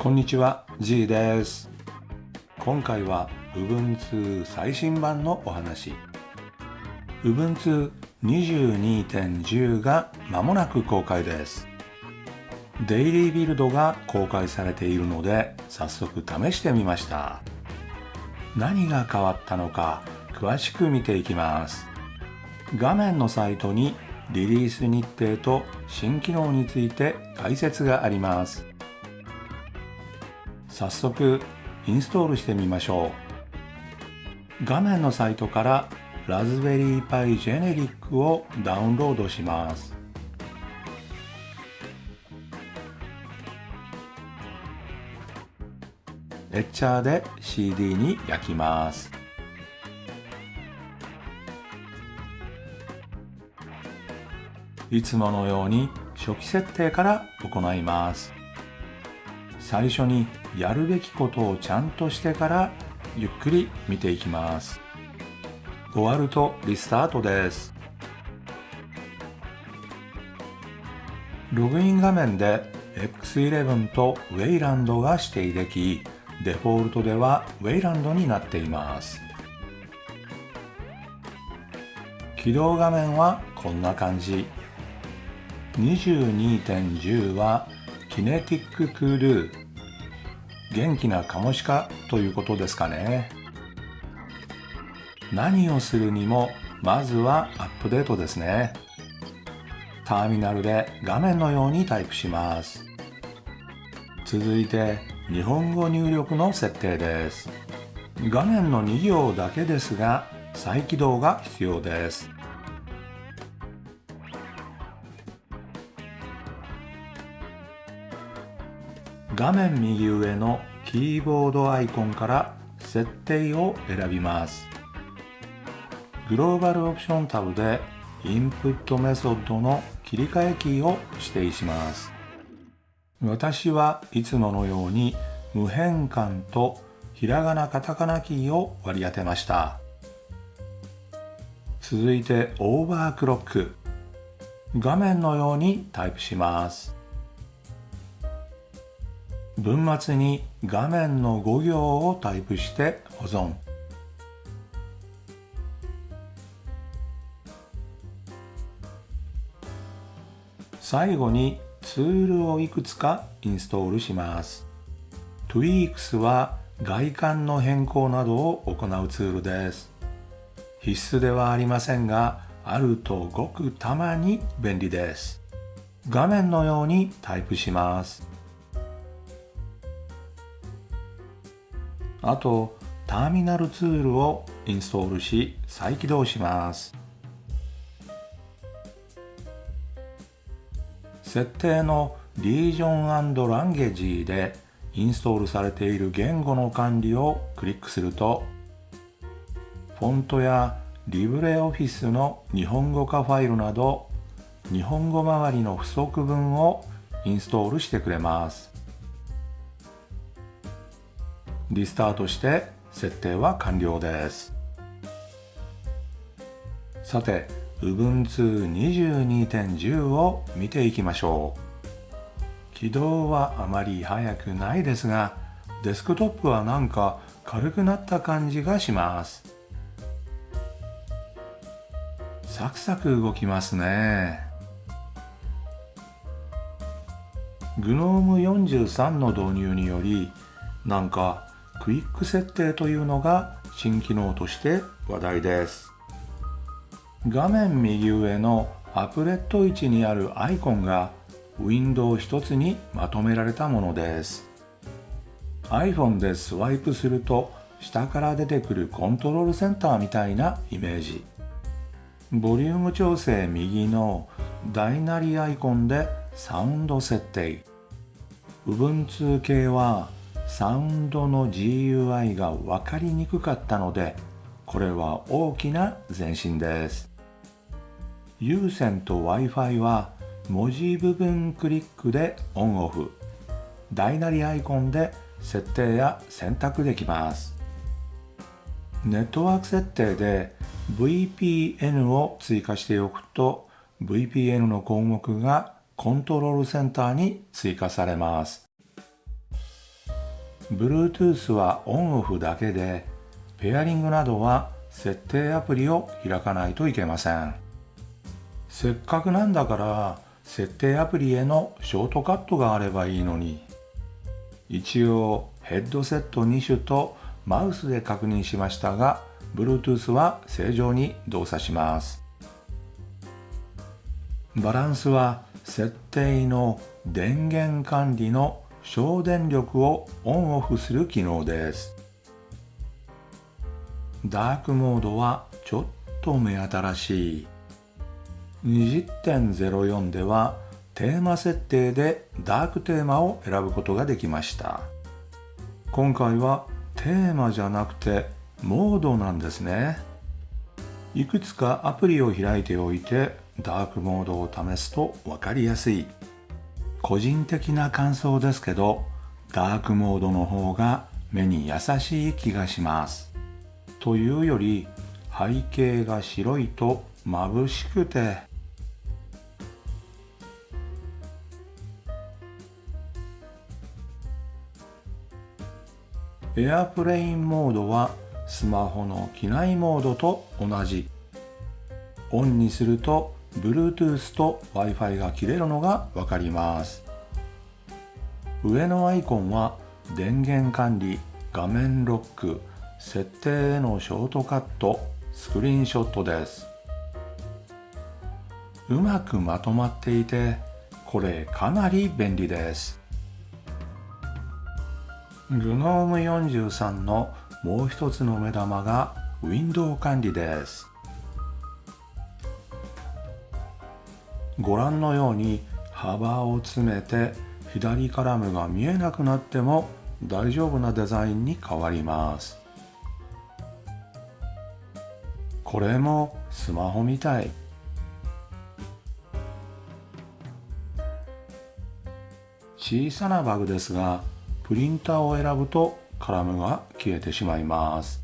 こんにちは G です。今回は Ubuntu 最新版のお話。Ubuntu 22.10が間もなく公開です。デイリービルドが公開されているので早速試してみました。何が変わったのか詳しく見ていきます。画面のサイトにリリース日程と新機能について解説があります。早速インストールしてみましょう。画面のサイトからラズベリーパイジェネリックをダウンロードします。エッチャーで CD に焼きます。いつものように初期設定から行います。最初にやるべきことをちゃんとしてからゆっくり見ていきます。終わるとリスタートです。ログイン画面で X11 と Wayland が指定できデフォルトでは Wayland になっています。起動画面はこんな感じ。22.10はキネティッククール元気なカモシカということですかね。何をするにもまずはアップデートですね。ターミナルで画面のようにタイプします。続いて日本語入力の設定です。画面の2行だけですが再起動が必要です。画面右上のキーボードアイコンから設定を選びます。グローバルオプションタブでインプットメソッドの切り替えキーを指定します。私はいつものように無変換とひらがなカタカナキーを割り当てました。続いてオーバークロック。画面のようにタイプします。文末に画面の5行をタイプして保存。最後にツールをいくつかインストールします。Tweaks は外観の変更などを行うツールです。必須ではありませんがあるとごくたまに便利です。画面のようにタイプします。あとターミナルツールをインストールし再起動します。設定のリージョンランゲージでインストールされている言語の管理をクリックするとフォントやリブレオフィスの日本語化ファイルなど日本語周りの不足分をインストールしてくれます。リスタートして設定は完了です。さて Ubuntu 22.10を見ていきましょう。起動はあまり速くないですがデスクトップはなんか軽くなった感じがします。サクサク動きますね。GNOME43 の導入によりなんかクイック設定というのが新機能として話題です。画面右上のアプレット位置にあるアイコンがウィンドウ一つにまとめられたものです。iPhone でスワイプすると下から出てくるコントロールセンターみたいなイメージ。ボリューム調整右の大なりアイコンでサウンド設定。Ubuntu 系はサウンドの GUI が分かりにくかったのでこれは大きな前進です。有線と Wi-Fi は文字部分クリックでオンオフ。大なりアイコンで設定や選択できます。ネットワーク設定で VPN を追加しておくと VPN の項目がコントロールセンターに追加されます。Bluetooth はオンオフだけでペアリングなどは設定アプリを開かないといけません。せっかくなんだから設定アプリへのショートカットがあればいいのに。一応ヘッドセット2種とマウスで確認しましたが Bluetooth は正常に動作します。バランスは設定の電源管理の省電力をオンオフする機能です。ダークモードはちょっと目新しい。20.04ではテーマ設定でダークテーマを選ぶことができました。今回はテーマじゃなくてモードなんですね。いくつかアプリを開いておいてダークモードを試すと分かりやすい。個人的な感想ですけどダークモードの方が目に優しい気がします。というより背景が白いと眩しくて。エアプレインモードはスマホの機内モードと同じ。オンにすると Bluetooth と Wi-Fi が切れるのがわかります。上のアイコンは電源管理画面ロック設定へのショートカットスクリーンショットです。うまくまとまっていてこれかなり便利です。グノーム43のもう一つの目玉がウィンドウ管理です。ご覧のように幅を詰めて左カラムが見えなくなっても大丈夫なデザインに変わります。これもスマホみたい。小さなバグですがプリンターを選ぶとカラムが消えてしまいます。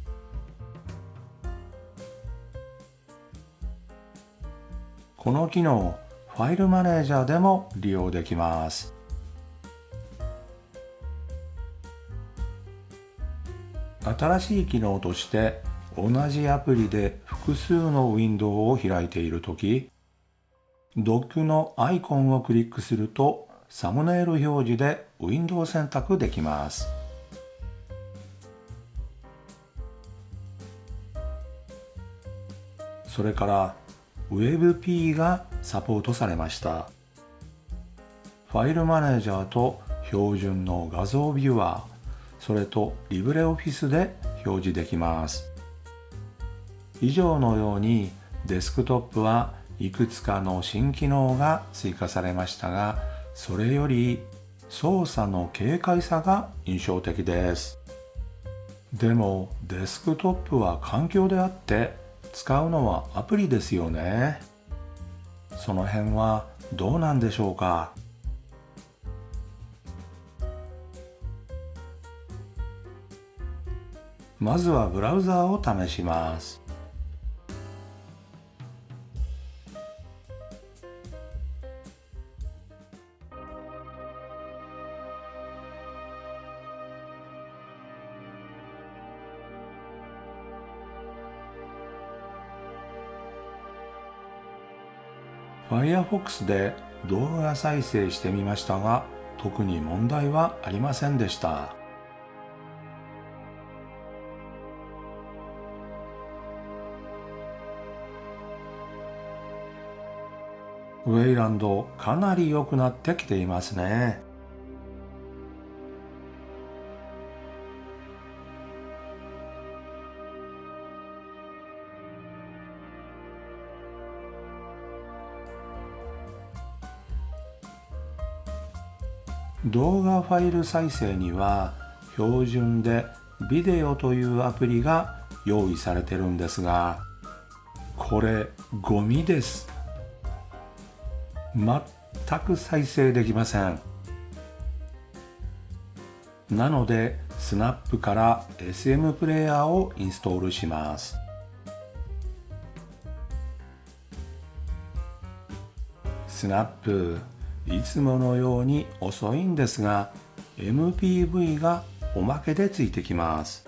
この機能ファイルマネージャーでも利用できます新しい機能として同じアプリで複数のウィンドウを開いているときドックのアイコンをクリックするとサムネイル表示でウィンドウ選択できます。それから WebP がサポートされました。ファイルマネージャーと標準の画像ビューアー、それとリブレオフィスで表示できます。以上のようにデスクトップはいくつかの新機能が追加されましたが、それより操作の軽快さが印象的ですでもデスクトップは環境であって使うのはアプリですよねその辺はどうなんでしょうか？まずはブラウザーを試します。Firefox で動画再生してみましたが特に問題はありませんでした。ウェイランドかなり良くなってきていますね。動画ファイル再生には標準でビデオというアプリが用意されてるんですがこれゴミです。全く再生できません。なのでスナップから SM プレイヤーをインストールします。スナップ。いつものように遅いんですが MPV がおまけでついてきます。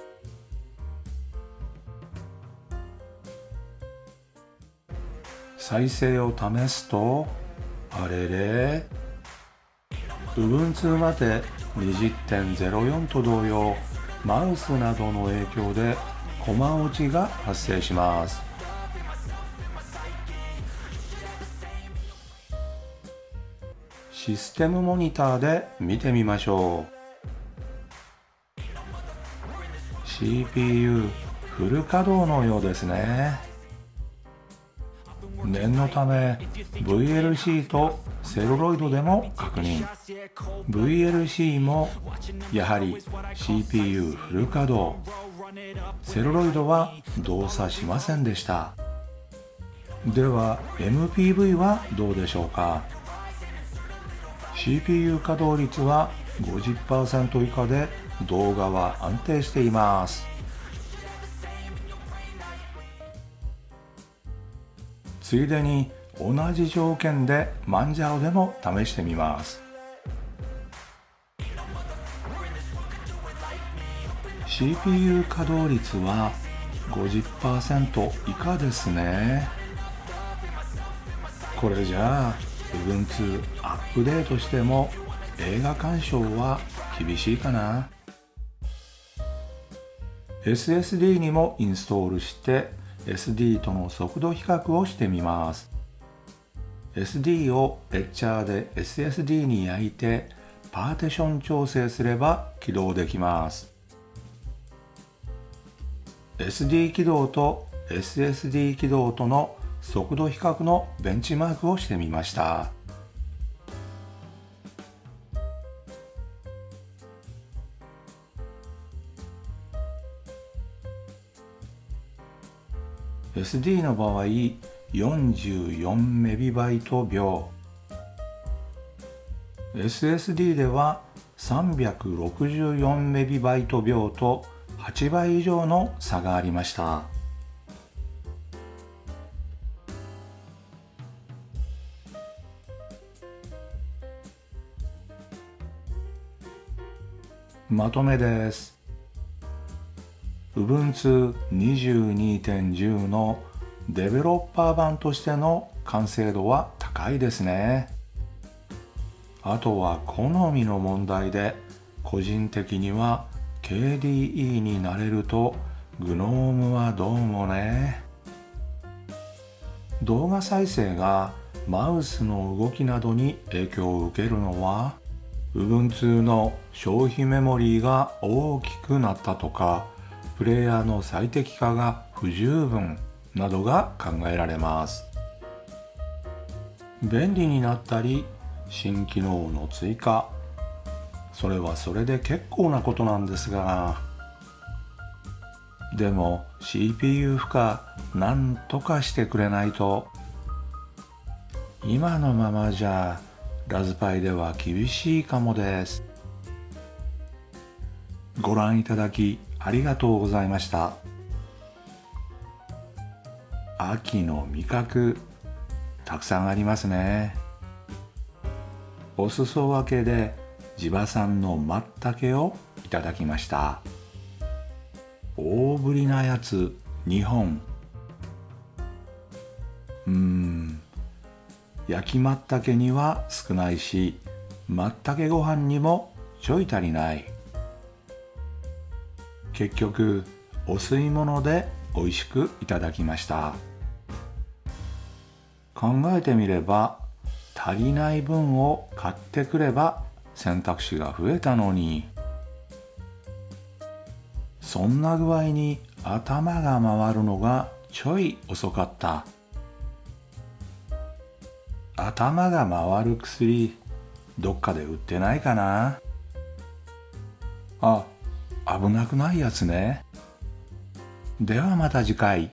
再生を試すとあれれ Ubuntu まで20.04と同様マウスなどの影響でコマ落ちが発生します。システムモニターで見てみましょう。CPU フル稼働のようですね。念のため VLC とセルロイドでも確認。VLC もやはり CPU フル稼働。セルロイドは動作しませんでした。では MPV はどうでしょうか？CPU 稼働率は50%以下で動画は安定しています。ついでに同じ条件でマンジャオでも試してみます。CPU 稼働率は50%以下ですね。これじゃあ Ubuntu アップデートしても映画鑑賞は厳しいかな。SSD にもインストールして SD との速度比較をしてみます。SD をエッチャーで SSD に焼いてパーティション調整すれば起動できます。SD 起動と SSD 起動との速度比較のベンチマークをしてみました。SD の場合44メビバイト秒。SSD では364メビバイト秒と8倍以上の差がありました。まとめです Ubuntu 22.10のデベロッパー版としての完成度は高いですね。あとは好みの問題で個人的には KDE になれると GNOME はどうもね。動画再生がマウスの動きなどに影響を受けるのは Ubuntu の消費メモリーが大きくなったとかプレイヤーの最適化が不十分などが考えられます。便利になったり新機能の追加。それはそれで結構なことなんですが。でも CPU 負荷なんとかしてくれないと今のままじゃラズパイでは厳しいかもです。ご覧いただきありがとうございました。秋の味覚たくさんありますね。お裾分けで地場産のまったけをいただきました。大ぶりなやつ2本。うん。焼きまったけには少ないしまったけご飯にもちょい足りない。結局お吸い物で美味しくいただきました。考えてみれば足りない分を買ってくれば選択肢が増えたのに。そんな具合に頭が回るのがちょい遅かった。頭が回る薬どっかで売ってないかなあ危なくないやつね。ではまた次回。